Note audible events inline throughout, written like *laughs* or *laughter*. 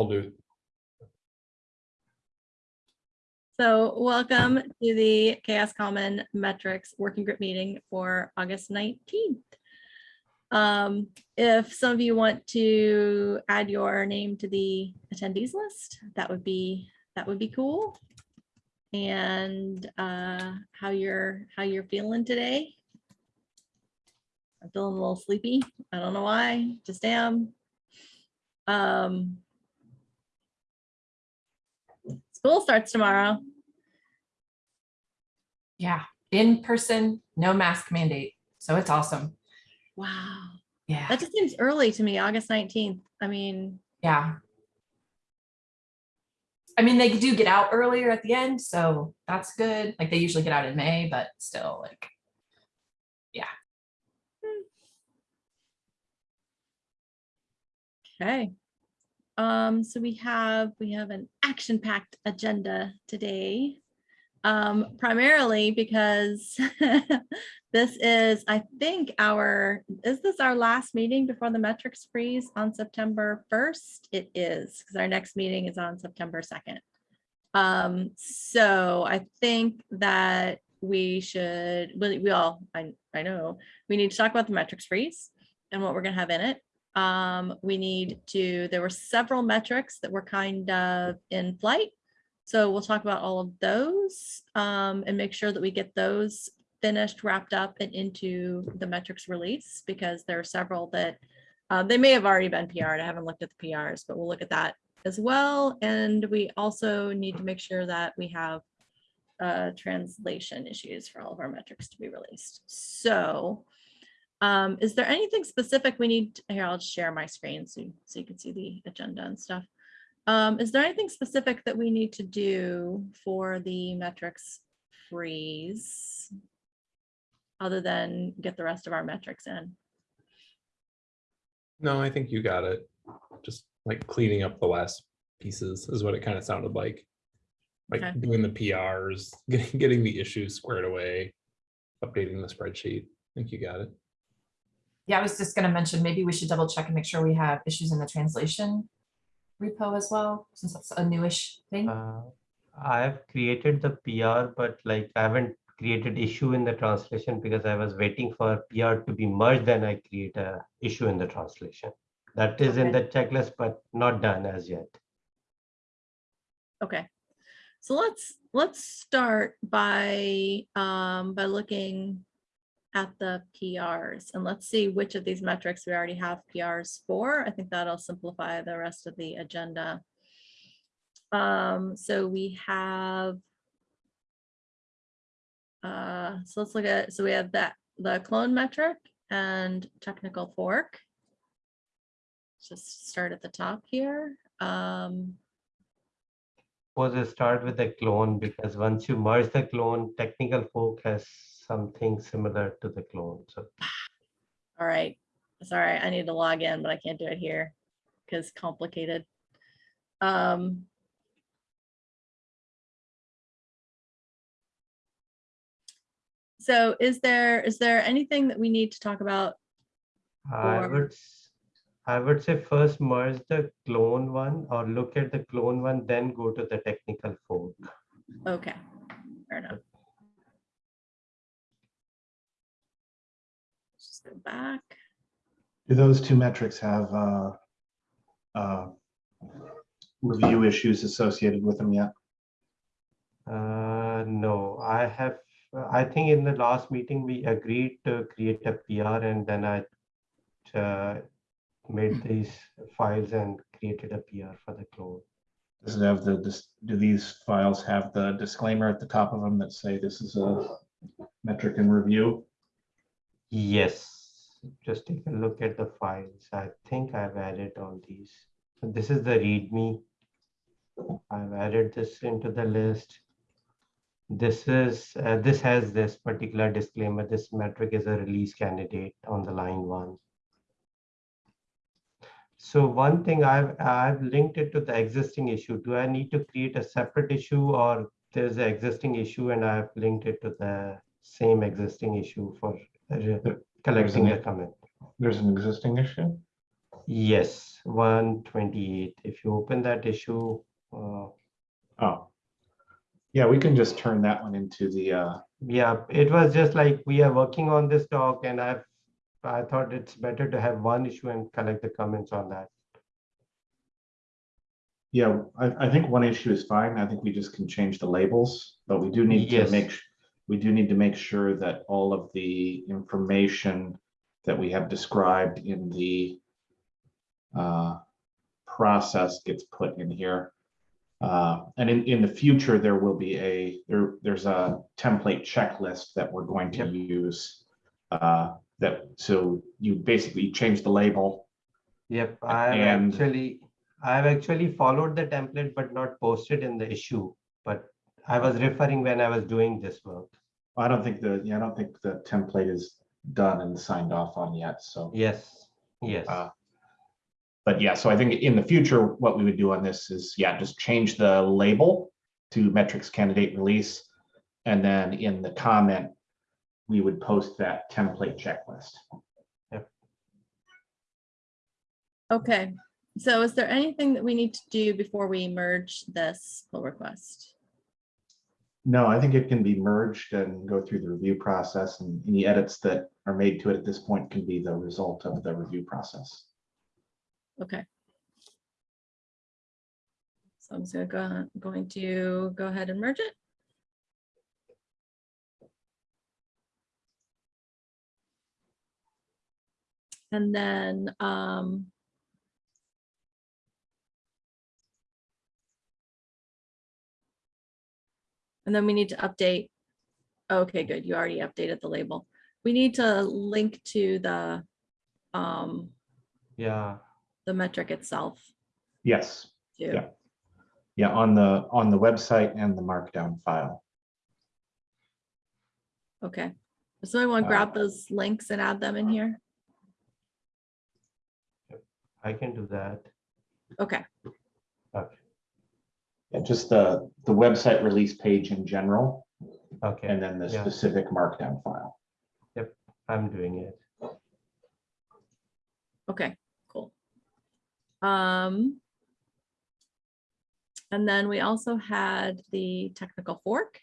I'll do. So welcome to the CHAOSS Common Metrics Working Group meeting for August 19th. Um, if some of you want to add your name to the attendees list, that would be, that would be cool. And uh, how you're, how you're feeling today. I'm feeling a little sleepy. I don't know why, just am. Um, School starts tomorrow. Yeah, in person, no mask mandate. So it's awesome. Wow. Yeah, That just seems early to me, August 19th. I mean, yeah. I mean, they do get out earlier at the end, so that's good. Like they usually get out in May, but still like, yeah. Hmm. okay. Um, so we have, we have an action-packed agenda today. Um, primarily because *laughs* this is, I think our, is this our last meeting before the metrics freeze on September 1st? It is, because our next meeting is on September 2nd. Um, so I think that we should, we, we all, I, I know, we need to talk about the metrics freeze and what we're gonna have in it. Um, we need to, there were several metrics that were kind of in flight. So we'll talk about all of those um, and make sure that we get those finished, wrapped up and into the metrics release because there are several that uh, they may have already been PR'd. I haven't looked at the PRs, but we'll look at that as well. And we also need to make sure that we have uh, translation issues for all of our metrics to be released. So um, is there anything specific we need? to- Here, I'll share my screen so, so you can see the agenda and stuff. Um, is there anything specific that we need to do for the metrics freeze? Other than get the rest of our metrics in? No, I think you got it. Just like cleaning up the last pieces is what it kind of sounded like. Okay. Like doing the PRs, *laughs* getting, getting the issues squared away, updating the spreadsheet. I think you got it. Yeah, I was just gonna mention, maybe we should double check and make sure we have issues in the translation repo as well, since that's a newish thing. Uh, I have created the PR, but like I haven't created issue in the translation because I was waiting for PR to be merged, then I create a issue in the translation. That is in the checklist, but not done as yet. Okay, so let's, let's start by, um, by looking at the PRs and let's see which of these metrics we already have PRs for. I think that'll simplify the rest of the agenda. Um, so we have uh, so let's look at, so we have that, the clone metric and technical fork. Just start at the top here. Um, Suppose I start with the clone because once you merge the clone, technical fork has something similar to the clone. So All right, sorry, I need to log in, but I can't do it here because complicated. Um. So is there, is there anything that we need to talk about? I would, I would say first merge the clone one or look at the clone one, then go to the technical fork. Okay, fair enough. Let's go back. Do those two metrics have uh, uh, review issues associated with them yet? Uh, no, I have, I think in the last meeting, we agreed to create a PR and then I uh, made these files and created a PR for the clone. Does it have the, dis- do these files have the disclaimer at the top of them that say this is a metric in review? Yes, just take a look at the files. I think I've added all these. So This is the README. I've added this into the list. This is, uh, this has this particular disclaimer. This metric is a release candidate on the line one. So one thing I've, I've linked it to the existing issue. Do I need to create a separate issue or there's an existing issue and I've linked it to the same existing issue for collecting the comment? There's an existing issue? Yes, one twenty-eight. If you open that issue, uh, Oh. Yeah, we can just turn that one into the, uh, yeah, it was just like we are working on this doc and I've, I thought it's better to have one issue and collect the comments on that. yeah, I, I think one issue is fine. I think we just can change the labels, but we do need to make, we do need to make sure that all of the information that we have described in the uh, process gets put in here. Uh, And in, in the future, there will be a, there, there's a template checklist that we're going to use. uh, That, so you basically change the label. Yep, I've And- actually, I've actually followed the template but not posted in the issue. But I was referring when I was doing this work. I don't think the, yeah, I don't think the template is done and signed off on yet, so. Yes, yes, Uh, But yeah, so I think in the future, what we would do on this is, yeah, just change the label to metrics candidate release. And then in the comment, we would post that template checklist. Okay, so is there anything that we need to do before we merge this pull request? No, I think it can be merged and go through the review process and any edits that are made to it at this point can be the result of the review process. Okay. So I'm gonna go, going to go ahead and merge it. And then, um. And then we need to update. Okay, good. You already updated the label. We need to link to the, um, yeah, the metric itself. Yes, too. Yeah. yeah, on the, on the website and the markdown file. Okay, so I want to Uh, grab those links and add them in here. I can do that. Okay, Okay, Yeah, just the, the website release page in general, okay, and then the Yeah. specific markdown file. Yep. I'm doing it. okay, cool. Um. And then we also had the technical fork.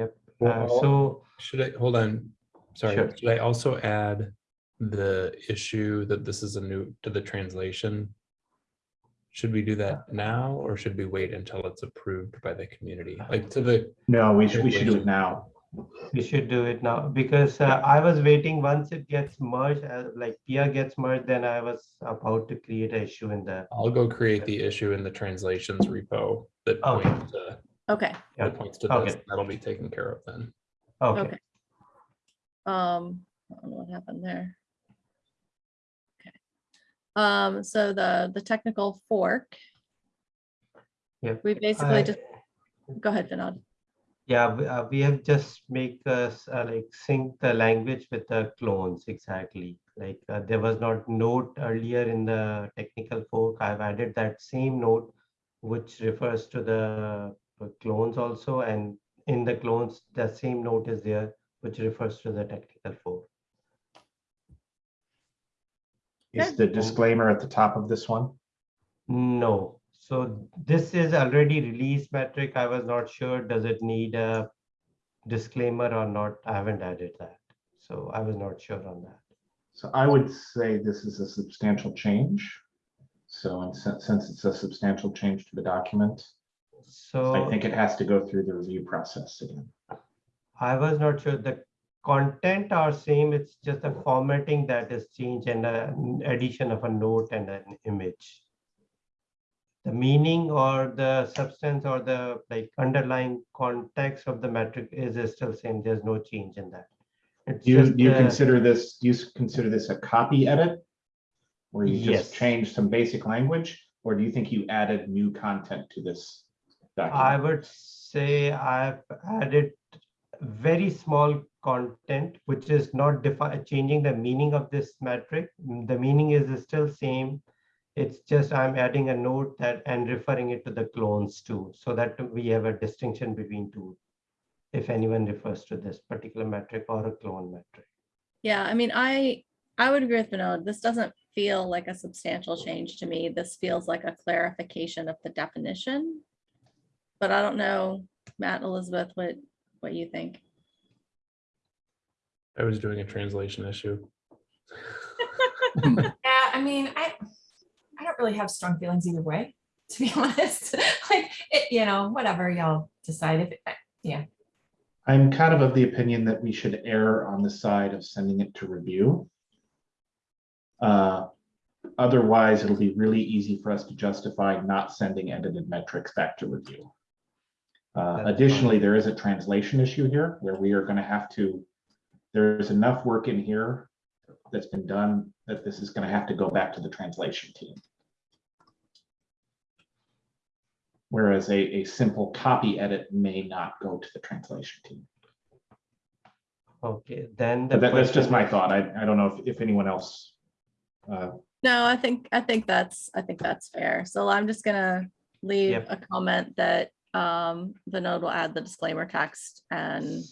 Uh, Well, so, Should I, hold on, sorry, Sure. should I also add the issue that this is a new to the translation? Should we do that now or should we wait until it's approved by the community? Like to the, No, we should, we should do it now. we should do it now because uh, I was waiting once it gets merged, uh, like PR gets merged, then I was about to create an issue in the, I'll go create the issue in the translations repo that Okay. points to, Okay, Yeah. that points to this. Okay. That'll be taken care of then. okay, Okay. um, I don't know what happened there. Um, so the, the technical fork. Yep. We basically I- just, go ahead, Vinod. Yeah, we, uh, we have just make us uh, like sync the language with the clones exactly. Like uh, there was not note earlier in the technical fork. I've added that same note, which refers to the uh, clones also, and in the clones, the same note is there, which refers to the technical fork. Is the disclaimer at the top of this one? No, so this is already released metric. I was not sure, does it need a disclaimer or not? I haven't added that. So I was not sure on that. So I would say this is a substantial change. So and since, since it's a substantial change to the document, so I think it has to go through the review process again. I was not sure the content are same. It's just the formatting that is changed and an addition of a note and an image. The meaning or the substance or the like underlying context of the metric is still same. There's no change in that. It's Do you, do you the- consider this, do you consider this a copy edit? Where you Yes. just changed some basic language, or do you think you added new content to this I would say I've added very small content, which is not changing the meaning of this metric. The meaning is still same. It's just I'm adding a note that and referring it to the clones too, so that we have a distinction between two. If anyone refers to this particular metric or a clone metric. Yeah, I mean, I, I would agree with Vinod. This doesn't feel like a substantial change to me. This feels like a clarification of the definition. But I don't know, Matt, Elizabeth, what, what you think? I was doing a translation issue. *laughs* *laughs* Yeah, I mean, I, I don't really have strong feelings either way, to be *laughs* honest. Like, it, you know, whatever y'all decide if, I- yeah, I'm kind of of the opinion that we should err on the side of sending it to review. Uh, Otherwise, it'll be really easy for us to justify not sending edited metrics back to review. Uh, That's fine. Additionally, there is a translation issue here where we are gonna have to, there's enough work in here that's been done that this is gonna have to go back to the translation team. Whereas a, a simple copy edit may not go to the translation team. Okay, then. the that, that's just my thought. I, I don't know if, if anyone else. uh, No, I think, I think that's, I think that's fair. So I'm just gonna leave Yep. a comment that um, Vinod will add the disclaimer text and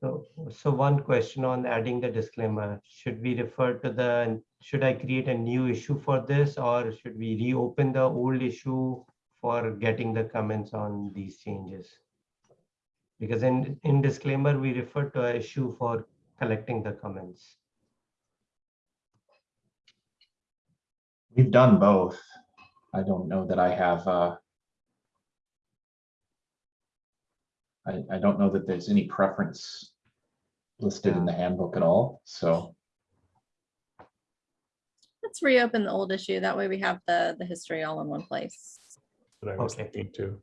So, so one question on adding the disclaimer, should we refer to the, should I create a new issue for this? Or should we reopen the old issue for getting the comments on these changes? Because in, in disclaimer, we refer to a issue for collecting the comments. We've done both. I don't know that I have, uh. I, I don't know that there's any preference listed in the handbook at all, so. let's reopen the old issue. That way we have the, the history all in one place. But I was Okay. thinking too.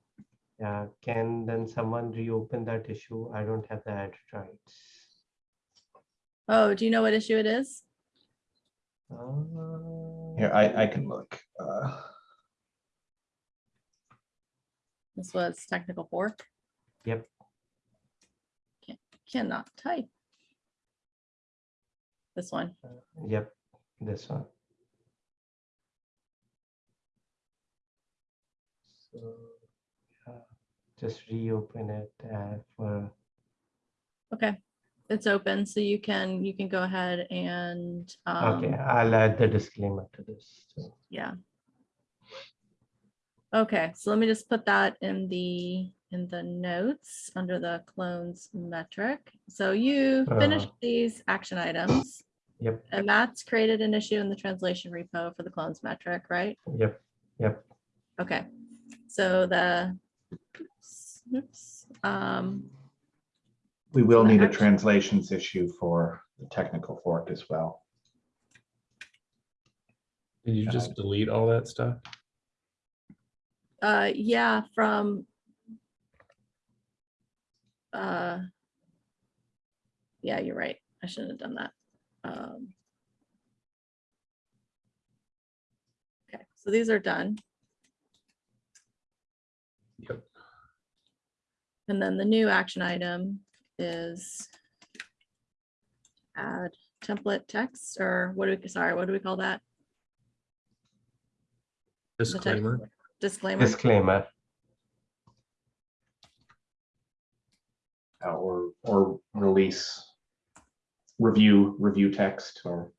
Yeah, can then someone reopen that issue? I don't have the edit rights. Oh, do you know what issue it is? Uh, Here, I, I can look. uh, This was technical fork. Yep. Cannot type. This one. Yep, this one. So, yeah, just reopen it uh, for, Okay, it's open, so you can, you can go ahead and, okay, um, I'll add the disclaimer to this. so. yeah. Okay, so let me just put that in the, in the notes under the clones metric. So you finished Uh-huh. these action items. Yep, And Matt's created an issue in the translation repo for the clones metric, right? yep, yep. Okay, so the, oops, oops, um, We will the need a translations issue for the technical fork as well. Did you just delete all that stuff? uh, yeah, from uh, yeah, you're right. I shouldn't have done that. Um, Okay, so these are done. Yep. And then the new action item is add template text or what do we, sorry, what do we call that? Disclaimer. Disclaimer. Disclaimer, uh, Or, or release. Review, review text or.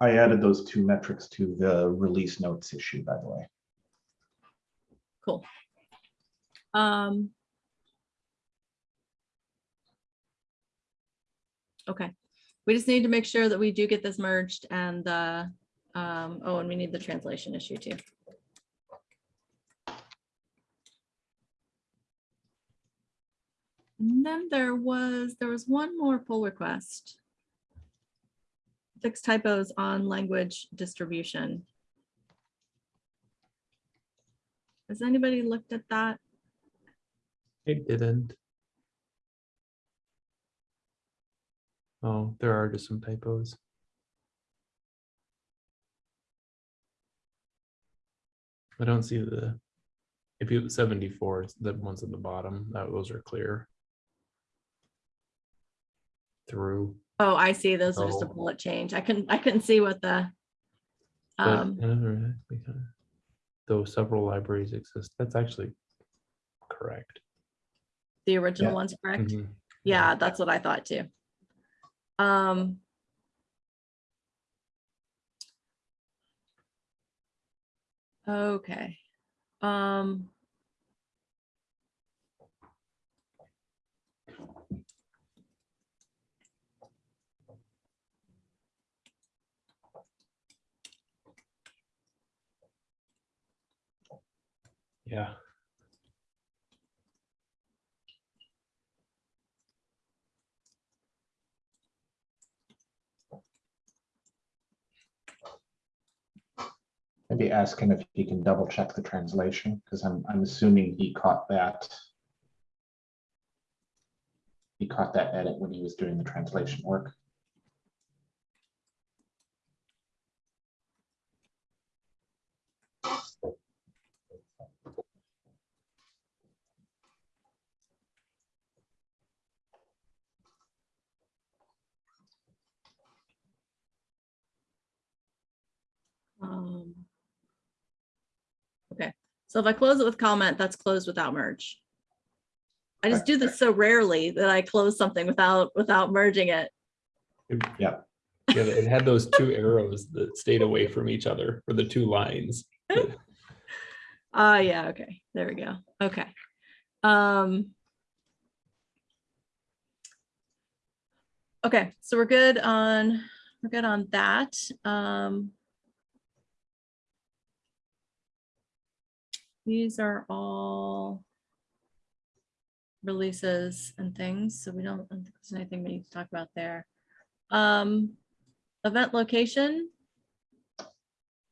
I added those two metrics to the release notes issue, by the way. Cool. Um. Okay, we just need to make sure that we do get this merged and um, oh, and we need the translation issue too. And then there was, there was one more pull request. Fix typos on language distribution. Has anybody looked at that? It didn't. Oh, there are just some typos. I don't see the, if you, seventy-four, the ones at the bottom, that those are clear. Through. Oh, I see. Those are just a Oh. bullet change. I couldn't, I couldn't see what the. but Um, I never- we kinda- Though several libraries exist, that's actually correct. The original Yeah. one's correct? Mhm. Yeah, that's what I thought too. Um. Okay, um. Yeah, Ask him if he can double check the translation, because I'm, I'm assuming he caught that. He caught that edit when he was doing the translation work. um, Okay, so if I close it with comment, that's closed without merge. I just do this so rarely that I close something without, without merging it. yeah, yeah it had those two arrows that stayed away from each other for the two lines. Ah, *laughs* yeah, okay, there we go, okay. Um. Okay, so we're good on, we're good on that, um. These are all releases and things, so we don't, I don't think there's anything we need to talk about there. Um, event location,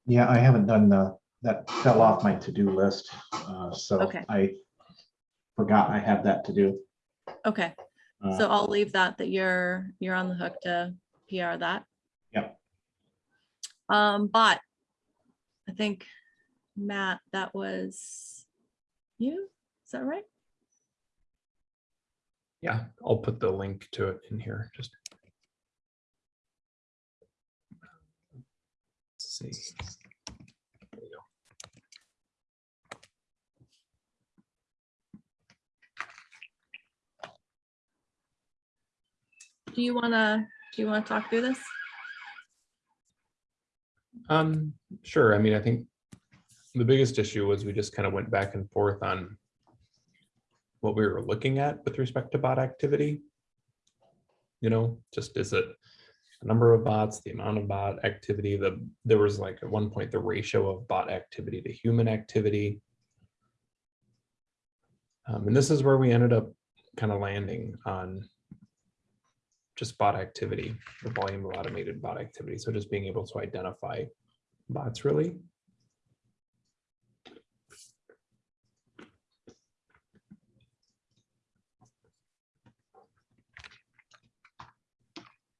Yeah, I haven't done the, that fell off my to-do list, uh, so Okay. I forgot I had that to do. okay. Uh, So I'll leave that, that you're, you're on the hook to PR that. Yep. Um, but I think, Matt, that was you, is that right? Yeah, I'll put the link to it in here, just. Let's see. There we go. Do you wanna, do you wanna talk through this? Um, sure, I mean, I think the biggest issue was we just kind of went back and forth on what we were looking at with respect to bot activity. You know, just is it a number of bots, the amount of bot activity, the, there was like at one point, the ratio of bot activity to human activity. Um, and this is where we ended up kind of landing on just bot activity, the volume of automated bot activity. So just being able to identify bots really.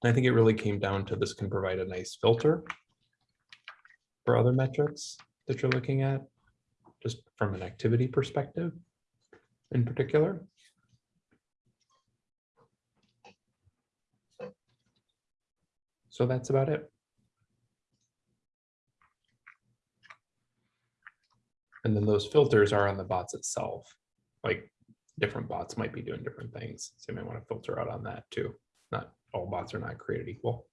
I think it really came down to this can provide a nice filter for other metrics that you're looking at, just from an activity perspective in particular. So that's about it. And then those filters are on the bots itself. Like different bots might be doing different things. So you may want to filter out on that too. Not all bots are not created equal.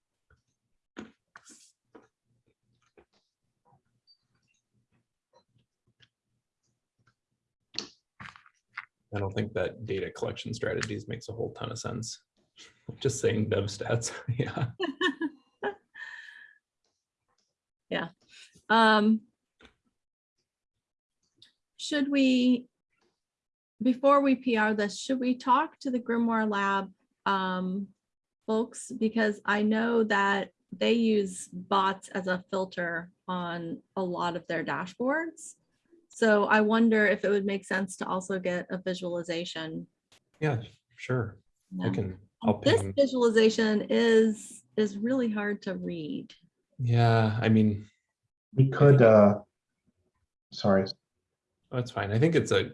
I don't think that data collection strategies makes a whole ton of sense. *laughs* Just saying dev stats, *laughs* *laughs* yeah. Um. Should we, before we PR this, should we talk to the Grimoire Lab um folks? Because I know that they use bots as a filter on a lot of their dashboards. So I wonder if it would make sense to also get a visualization. Yeah, sure. I can, I'll This ping. visualization is, is really hard to read. Yeah, I mean, We could, uh, sorry, that's fine. I think it's a,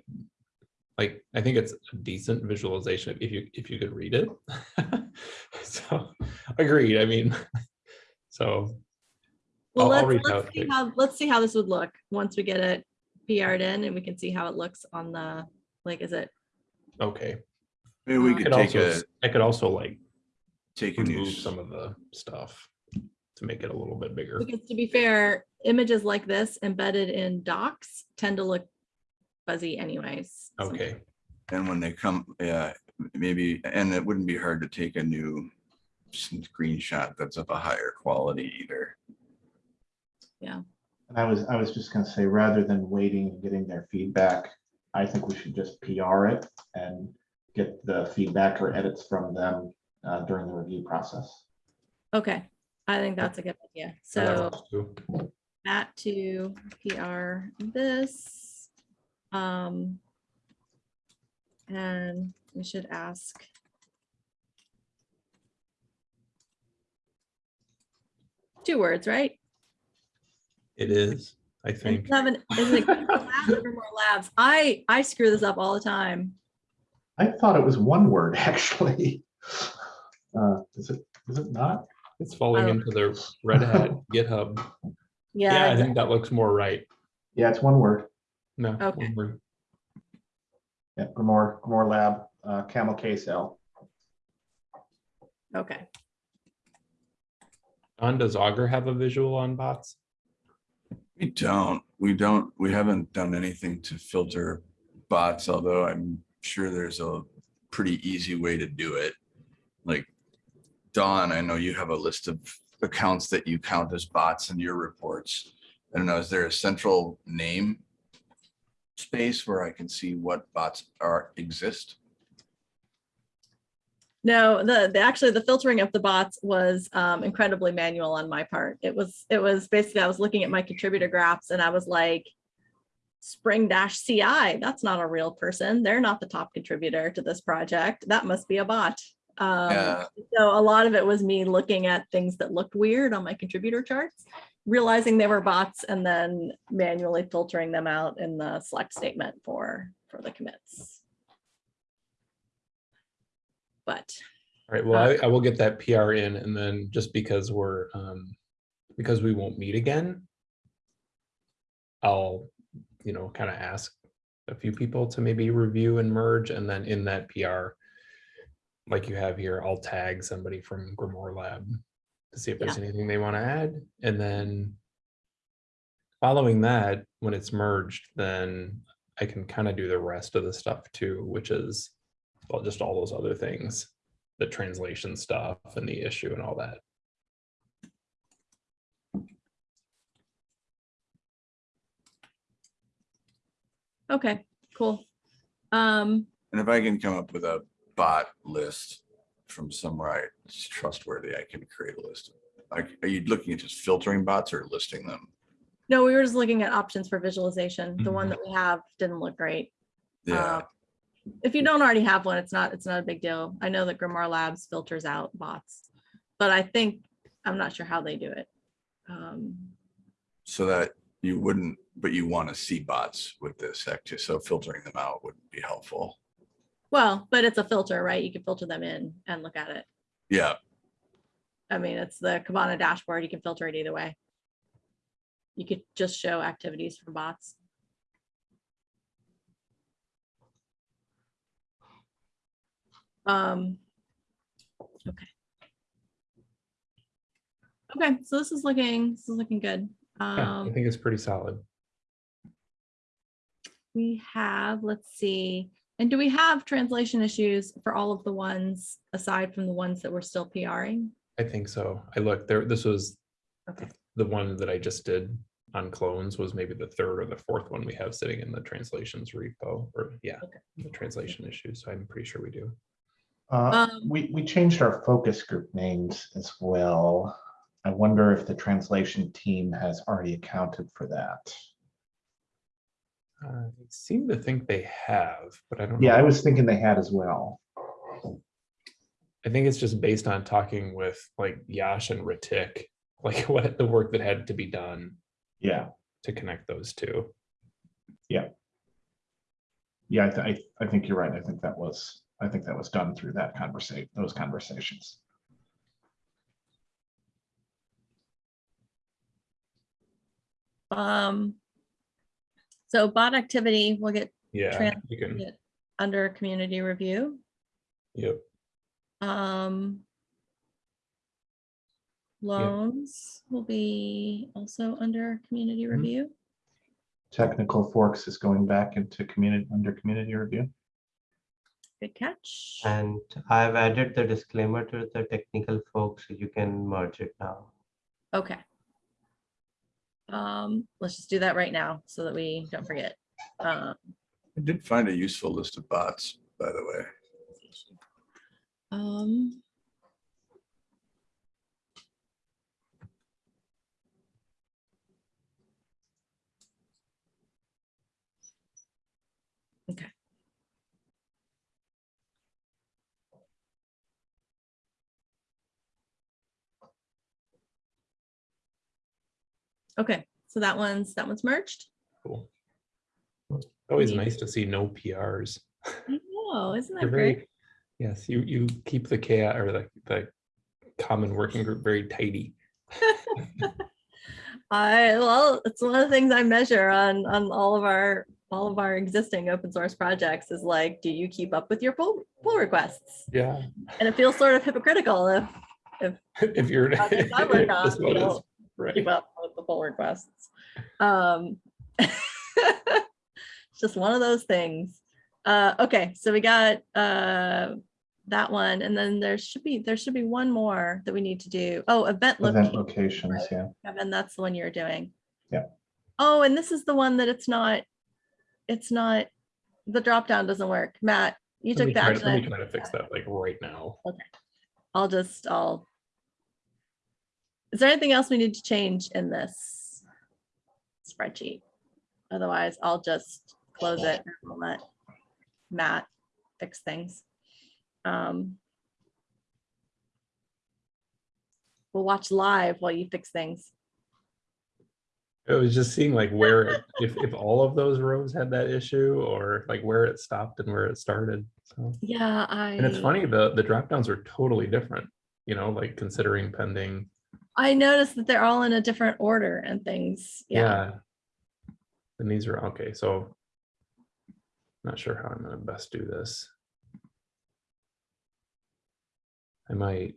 like, I think it's a decent visualization if you, if you could read it. *laughs* So, agreed, I mean, *laughs* so, Well, I'll- I'll let's, reach let's see how, let's see how this would look once we get it PR'd in and we can see how it looks on the Like, is it, Okay. Maybe we Uh, I could could take also, a, s- I could also like take a new, remove some of the stuff to make it a little bit bigger. because to be fair, images like this embedded in docs tend to look fuzzy anyways. sometimes. Okay, and when they come, yeah, maybe, and it wouldn't be hard to take a new screenshot that's of a higher quality either. And I was, I was just gonna say, rather than waiting and getting their feedback, I think we should just PR it and get the feedback or edits from them uh, during the review process. Okay, I think that's a good idea. that So works too. that to PR this. Um. And we should ask. Two words, right? It is, I think. seven, is it labs or more labs? I, I screw this up all the time. I thought it was one word, *laughs* actually. Uh, Is it, is it not? It's falling Oh. into the Red Hat *laughs* GitHub. Yeah, Yeah, I think that looks more right. Yeah, it's one word. No. Okay. one word. Yeah, Grimoire, Grimoire Lab, uh, Camel Case L. okay. Don, does Augur have a visual on bots? We don't, we don't, we haven't done anything to filter bots, although I'm sure there's a pretty easy way to do it. Like Don, I know you have a list of accounts that you count as bots in your reports. I don't know, is there a central name space where I can see what bots are, exist? No, the, the, actually, the filtering of the bots was um, incredibly manual on my part. It was, it was basically, I was looking at my contributor graphs and I was like, Spring Dash CI, that's not a real person. They're not the top contributor to this project. That must be a bot. Um, Yeah. So a lot of it was me looking at things that looked weird on my contributor charts, realizing they were bots and then manually filtering them out in the select statement for, for the commits. But All right, well, Uh, I, I will get that PR in and then just because we're, um, because we won't meet again. I'll, you know, kind of ask a few people to maybe review and merge and then in that PR. Like you have here, I'll tag somebody from Grimoire Lab to see if there's anything they want to add and then. Following that, when it's merged, then I can kind of do the rest of the stuff too, which is. Well, just all those other things the translation stuff and the issue and all that. Okay, cool. Um, And if I can come up with a bot list from somewhere I- it's trustworthy, I can create a list. Like, are you looking at just filtering bots or listing them? no, we were just looking at options for visualization. The one Mhm. that we have didn't look great. Yeah, Uh, If you don't already have one, it's not, it's not a big deal. I know that Grimoire Labs filters out bots. But I think, I'm not sure how they do it. Um, so that you wouldn't, but you want to see bots with this so filtering them out wouldn't be helpful. Well, but it's a filter, right? You can filter them in and look at it. Yeah, I mean, it's the Kibana dashboard. You can filter it either way. You could just show activities from bots. Um. Okay. Okay, so this is looking, this is looking good. Yeah, I Um, think it's pretty solid. we have, let's see, and do we have translation issues for all of the ones aside from the ones that we're still PRing? I think so. I looked there, this was Okay. the one that I just did on clones was maybe the third or the fourth one we have sitting in the translations repo or yeah, Okay. the translation issues. So I'm pretty sure we do. Uh, Um, We, we changed our focus group names as well. I wonder if the translation team has already accounted for that. Uh, I seem to think they have, but I don't. Yeah, know. I was thinking they had as well. I think it's just based on talking with like Yash and Ritik, *laughs* like what the work that had to be done Yeah, to connect those two. yeah, I, th- I, I think you're right. I think that was, I think that was done through that conversation, those conversations. Um. So bot activity, we'll get Yeah, Tran- you can. under community review. Yep. Um. Clones will be also under community Mhm. review. Technical Forks is going back into community, under community review. Good catch. And I've added the disclaimer to the technical forks, so you can merge it now. Okay. Um, let's just do that right now so that we don't forget. Um, I did find a useful list of bots, by the way. Um. Okay. Okay, so that one's, that one's merged. Cool. Always nice to see no PRs. I know, isn't that great? very, yes, you, you keep the CHAOSS or the, the common working group very tidy. *laughs* I, well, it's one of the things I measure on, on all of our, all of our existing open source projects is like, do you keep up with your pull, pull requests? Yeah. And it feels sort of hypocritical if If *laughs* if you're. projects I work *laughs* on, this one you is- don't Right. keep up with the pull requests. Um, It's *laughs* just one of those things. Uh, okay, so we got, uh, that one, and then there should be, there should be one more that we need to do. Oh, event Event location. locations, yeah. Kevin, that's the one you're doing. Yeah. Oh, and this is the one that it's not, it's not, the drop down doesn't work. Matt, you Let took that. try to- action. let me try to fix that like right now. Okay. I'll just, I'll. Is there anything else we need to change in this spreadsheet? Otherwise, I'll just close it and let Matt fix things. Um. We'll watch live while you fix things. I was just seeing like where, it- if, if all of those rows had that issue or like where it stopped and where it started. So, Yeah, I. and it's funny, the, the drop downs are totally different, you know, like considering pending. I noticed that they're all in a different order and things. Yeah. Yeah. And these are, okay, so. Not sure how I'm gonna best do this. I might.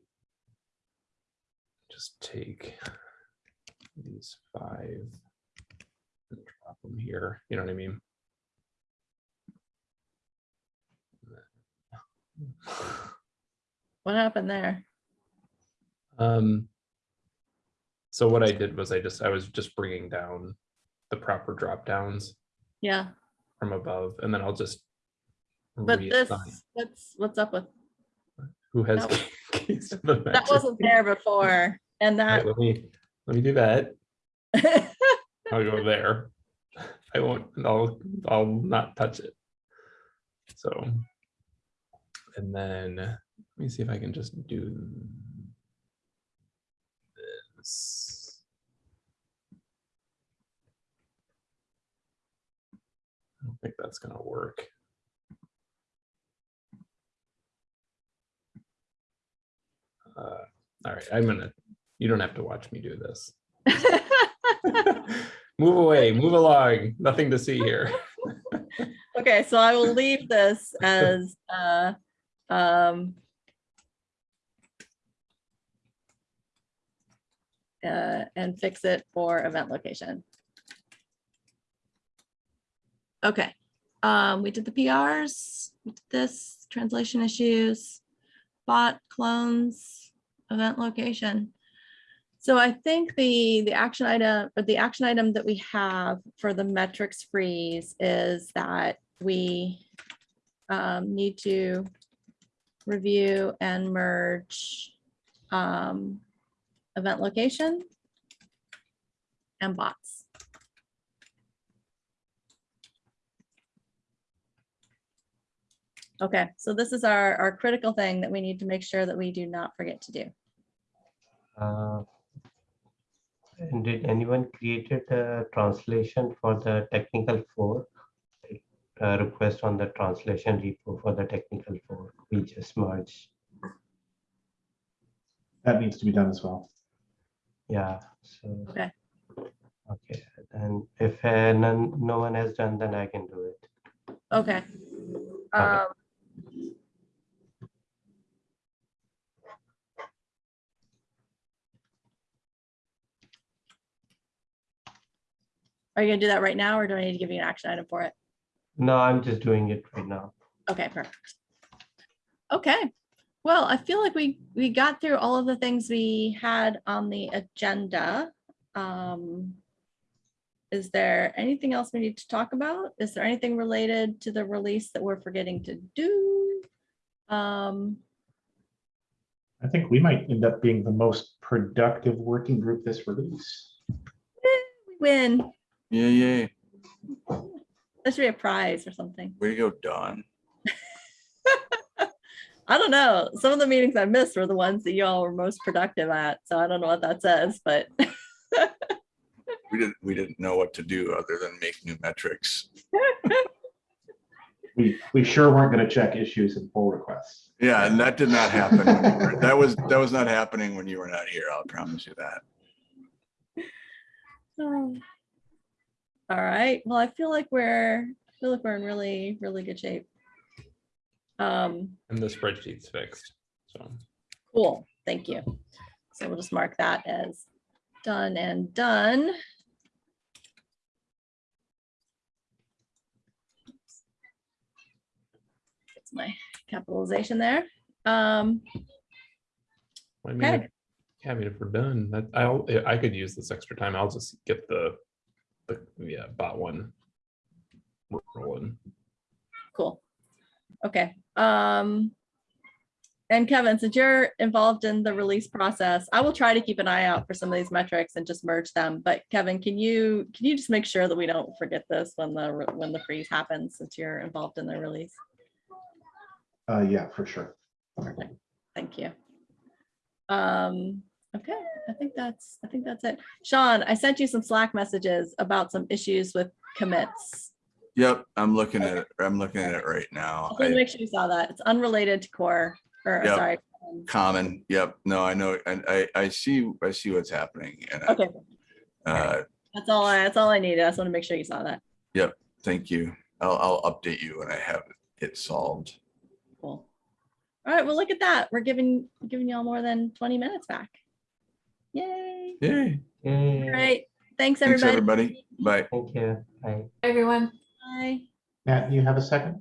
Just take. These five. And drop them here, you know what I mean? What happened there? Um. So what I did was I just, I was just bringing down the proper drop downs Yeah, from above and then I'll just. but this, reassign what's, up with, Who has? that the *laughs* keys to the that wasn't there before and All right, that. Let me, let me do that. *laughs* I'll go there. I won't, I'll, I'll not touch it. So. And then, let me see if I can just do. This. I don't think that's gonna work. Uh, All right, I'm gonna, you don't have to watch me do this. *laughs* *laughs* Move away, move along, nothing to see here. *laughs* Okay, so I will leave this as, uh, um, uh, and fix it for event location. Okay, um, we did the PRs, this translation issues, bot clones, event location. So I think the, the action item, or the action item that we have for the metrics freeze is that we um, need to review and merge um, event location and bots. Okay, so this is our, our critical thing that we need to make sure that we do not forget to do. Uh, And did anyone created a translation for the technical fork? A request on the translation repo for the technical fork, we just merged. That needs to be done as well. Yeah, so. Okay. Okay, and if uh, none, no one has done, then I can do it. Okay. Um, Are you gonna do that right now, or do I need to give you an action item for it? No, I'm just doing it right now. Okay, perfect. Okay, well, I feel like we, we got through all of the things we had on the agenda. Um, Is there anything else we need to talk about? Is there anything related to the release that we're forgetting to do? Um, I think we might end up being the most productive working group this release. we win. Yeah, yeah. There should be a prize or something. Way to go, Don. I don't know. Some of the meetings I missed were the ones that you all were most productive at. So I don't know what that says, but *laughs* We didn't, we didn't know what to do other than make new metrics. *laughs* We, we sure weren't going to check issues and pull requests. Yeah, and that did not happen. when you were- That was, that was not happening when you were not here. I'll promise you that. Oh. *sighs* All right, well, I feel like we're, I feel like we're in really, really good shape. Um, And the spreadsheet's fixed, so. cool, thank you. So we'll just mark that as done and done. It's my capitalization there. Um, I mean, Okay. yeah, I mean, if we're done, that I'll, I could use this extra time. I'll just get the, the, yeah, bot one. Rolling. Okay, um. And Kevin, since you're involved in the release process, I will try to keep an eye out for some of these metrics and just merge them. But Kevin, can you, can you just make sure that we don't forget this when the, when the freeze happens, since you're involved in the release? Uh, yeah, for sure. Thank you. Um, okay, I think that's, I think that's it. Sean, I sent you some Slack messages about some issues with commits. Yep, I'm looking at it. I'm looking at it right now. Just wanted to I- make sure you saw that. It's unrelated to core, or Yep. sorry. Common, yep. No, I know, and I, I see, I see what's happening and, I- Okay, uh, that's all, I that's all I needed. I just want to make sure you saw that. Yep. Thank you. I'll, I'll update you when I have it solved. Cool. All right, well, look at that. We're giving, giving y'all more than twenty minutes back. Yay. Yay. Yay. Great. Thanks, Thanks, everybody. everybody. Bye. Thank you. Bye. Bye. Everyone. Bye. Matt, you have a second?